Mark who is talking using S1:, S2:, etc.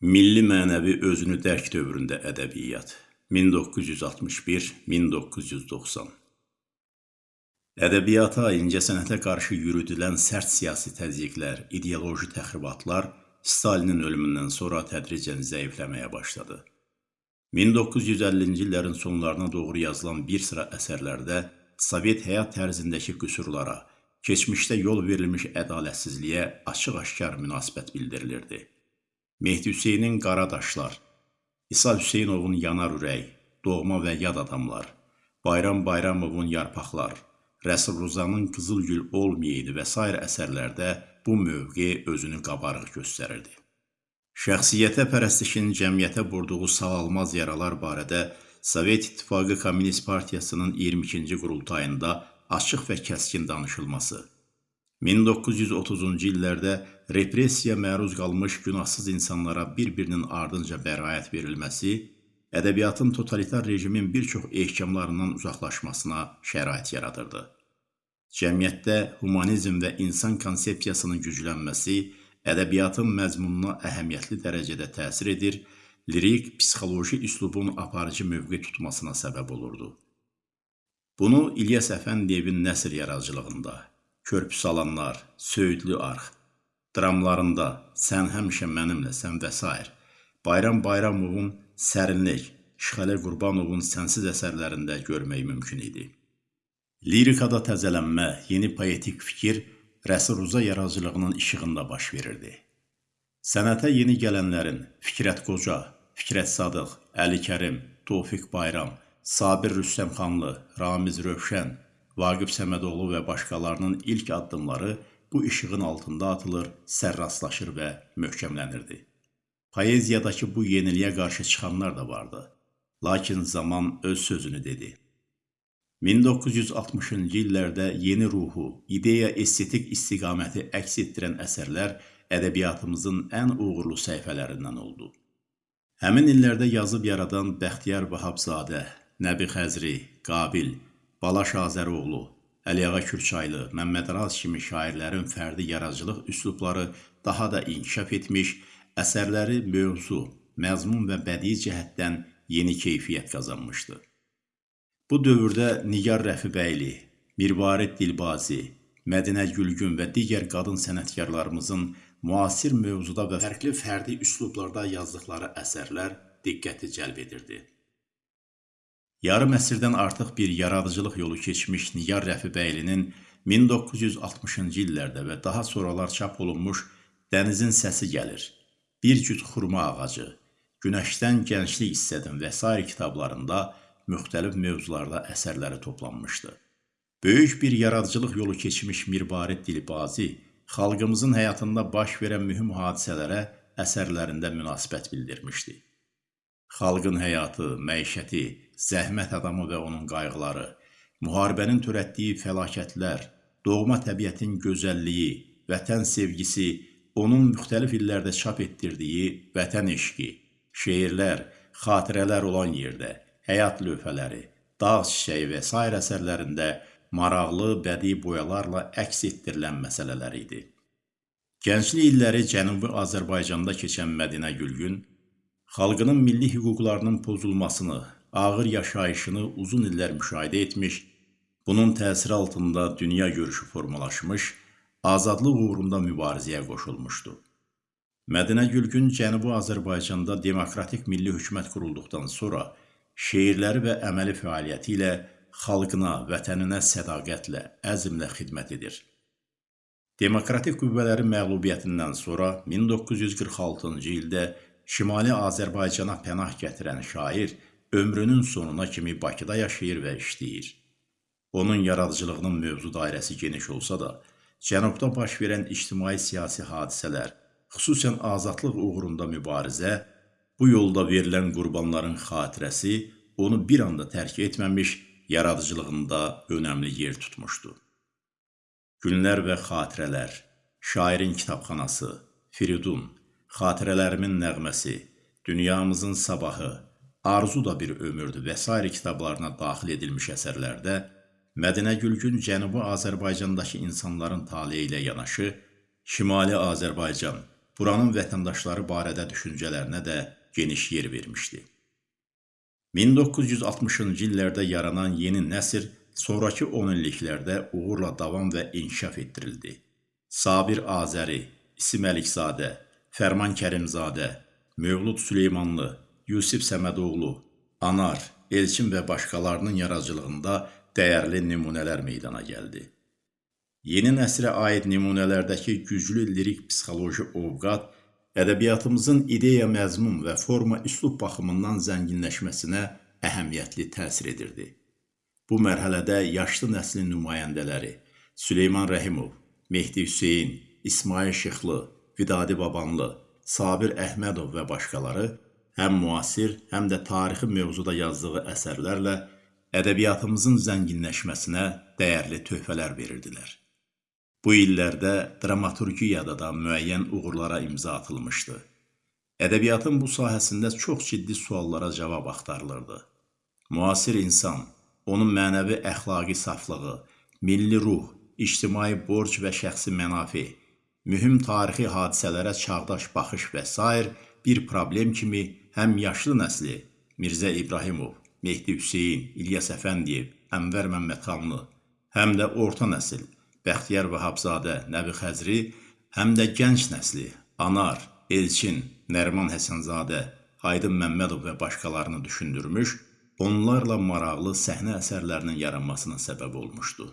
S1: Milli mənəvi özünü dərk dövründə ədəbiyyat 1961-1990 Ədəbiyyata, incəsənətə qarşı yürüdülən sərt siyasi təzyiqlər, ideoloji təxribatlar Stalinin ölümündən sonra tədricən zəifləməyə başladı. 1950-ci illərin sonlarına doğru yazılan bir sıra əsərlərdə Sovet həyat tərzindəki qüsurlara, keçmişdə yol verilmiş ədalətsizliyə açıq-aşkar münasibət bildirilirdi. Mehdi Hüseynin Qaradaşlar, İsa Hüseynovun Yanar Ürək, Doğma və Yad Adamlar, Bayram Bayramovun Yarpaqlar, Rəsul Ruzanın Qızıl Gül Olmayaydı və s. əsərlərdə bu mövqe özünü qabarıq göstərirdi. Şəxsiyyətə pərəstişin cəmiyyətə vurduğu sağalmaz yaralar barədə Sovet İttifaqı Komünist Partiyasının 22-ci qurultayında açıq və kəskin danışılması, 1930-cu illərdə repressiya məruz qalmış günahsız insanlara bir-birinin ardınca bəraət verilməsi, ədəbiyyatın totalitar rejimin bir çox ehkamlarından uzaqlaşmasına şərait yaradırdı. Cəmiyyətdə humanizm və insan konsepsiyasının güclənməsi ədəbiyyatın məzmununa əhəmiyyətli dərəcədə təsir edir, lirik, psixoloji üslubun aparıcı mövqe tutmasına səbəb olurdu. Bunu İlyas Əfəndiyevin nəsr yaradıcılığında, Körpü salanlar, Söyüdlü arx, dramlarında Sən həmişə mənimləsən və s. Bayram Bayramovun Sərinlik, Şıxələ Qurbanovun Sənsiz əsərlərində görmək mümkün idi. Lirikada təzələnmə, yeni poetik fikir Rəsul Ruza yaradıcılığının işığında baş verirdi. Sənətə yeni gələnlərin Fikrət Qoca, Fikrət Sadıq, Əli Kərim, Tofiq Bayram, Sabir Rüstəmxanlı, Ramiz Rövşən, Vaqif Səmədoğlu və başqalarının ilk addımları bu işığın altında atılır, sərrastlaşır və möhkəmlənirdi. Poeziyadakı bu yeniliyə qarşı çıxanlar da vardı. Lakin zaman öz sözünü dedi. 1960-cı illərdə yeni ruhu, ideya, estetik istiqaməti əks etdirən əsərlər ədəbiyyatımızın ən uğurlu səhifələrindən oldu. Həmin illərdə yazıb yaradan Bəxtiyar Vahabzadə, Nəbi Xəzri, Qabil, Balaş Azəroğlu, Əliağa Kürçaylı, Məmməd Raz kimi şairlərin fərdi yaradıcılıq üslubları daha da inkişaf etmiş, əsərləri mövzu, məzmun və bədii cəhətdən yeni keyfiyyət qazanmışdı. Bu dövrdə Nigar Rəfibəyli, Mirvarid Dilbazi, Mədinə Gülgün və digər qadın sənətkarlarımızın müasir mövzuda və fərqli fərdi üslublarda yazdıqları əsərlər diqqəti cəlb edirdi. Yarım əsrdən artıq bir yaradıcılıq yolu keçmiş Nigar Rəfibəylinin 1960-cı illərdə və daha sonralar çap olunmuş Dənizin səsi gəlir, Bir cüt xurma ağacı, Günəşdən gənclik istədim və s. kitablarında müxtəlif mövzularda əsərləri toplanmışdı. Böyük bir yaradıcılıq yolu keçmiş Mirbarid Dilbazi xalqımızın həyatında baş verən mühüm hadisələrə əsərlərində münasibət bildirmişdi. Xalqın həyatı, məişəti, zəhmət adamı və onun qayğıları, müharibənin törətdiyi fəlakətlər, doğma təbiətin gözəlliyi, vətən sevgisi, onun müxtəlif illərdə çap etdirdiyi vətən eşqi, şeirlər, xatirələr olan yerdə, həyat lövhələri, dağ çiçəyi və s. əsərlərində maraqlı bədii boyalarla əks etdirilən məsələlər idi. Gənclik illəri Cənubi Azərbaycanda keçən Mədinə Gülgün xalqının milli hüquqlarının pozulmasını, ağır yaşayışını uzun illər müşahidə etmiş, bunun təsiri altında dünya görüşü formalaşmış, azadlıq uğrunda mübarizəyə qoşulmuşdu. Mədinə Gülgün Cənubi Azərbaycanda demokratik milli hökumət qurulduqdan sonra şeirləri və əməli fəaliyyəti ilə xalqına, vətəninə sədaqətlə, əzmlə xidmət edir. Demokratik qüvvələrin məğlubiyyətindən sonra 1946-cı ildə Şimali Azərbaycana pənah gətirən şair ömrünün sonuna kimi Bakıda yaşayır və işləyir. Onun yaradıcılığının mövzu dairəsi geniş olsa da, Cənubda baş verən ictimai-siyasi hadisələr, xüsusən azadlıq uğrunda mübarizə, bu yolda verilən qurbanların xatirəsi onu bir anda tərk etməmiş, yaradıcılığında önəmli yer tutmuşdu. Günlər və xatirələr, şairin kitabxanası, Firidun, Xatirələrimin nəğməsi, Dünyamızın sabahı, Arzu da bir ömürdür və s. kitablarına daxil edilmiş əsərlərdə Mədinə Gülgün Cənubi Azərbaycandakı insanların taleyi ilə yanaşı, Şimali Azərbaycan, buranın vətəndaşları barədə düşüncələrinə də geniş yer vermişdi. 1960-cı illərdə yaranan yeni nəsr sonrakı 10 illiklərdə uğurla davam və inkişaf etdirildi. Sabir Azəri, İsim Əlikzadə, Fərman Kərimzadə, Mövlud Süleymanlı, Yusif Səmədoğlu, Anar, Elçin və başqalarının yaradıcılığında dəyərli nümunələr meydana gəldi. Yeni nəsrə aid nümunələrdəki güclü lirik psixoloji ovqat ədəbiyyatımızın ideya məzmun və forma üslub baxımından zənginləşməsinə əhəmiyyətli təsir edirdi. Bu mərhələdə yaşlı nəslin nümayəndələri Süleyman Rəhimov, Mehdi Hüseyn, İsmail Şıxlı, Vidadi Babanlı, Sabir Əhmədov və başqaları həm müasir, həm də tarixi mövzuda yazdığı əsərlərlə ədəbiyyatımızın zənginləşməsinə dəyərli töhfələr verirdilər. Bu illərdə dramaturgiyada da müəyyən uğurlara imza atılmışdı. Ədəbiyyatın bu sahəsində çox ciddi suallara cavab axtarılırdı. Müasir insan, onun mənəvi əxlaqi saflığı, milli ruh, ictimai borc və şəxsi mənafi, mühüm tarixi hadisələrə çağdaş baxış və s. bir problem kimi həm yaşlı nəsli Mirzə İbrahimov, Mehdi Hüseyn, İlyas Əfəndiyev, Ənvər Məmmədxanlı, həm də orta nəsil Bəxtiyar Vahabzadə, Nəbi Xəzri, həm də gənc nəsli Anar, Elçin, Nəriman Həsənzadə, Aydın Məmmədov və başqalarını düşündürmüş, onlarla maraqlı səhnə əsərlərinin yaranmasına səbəb olmuşdu.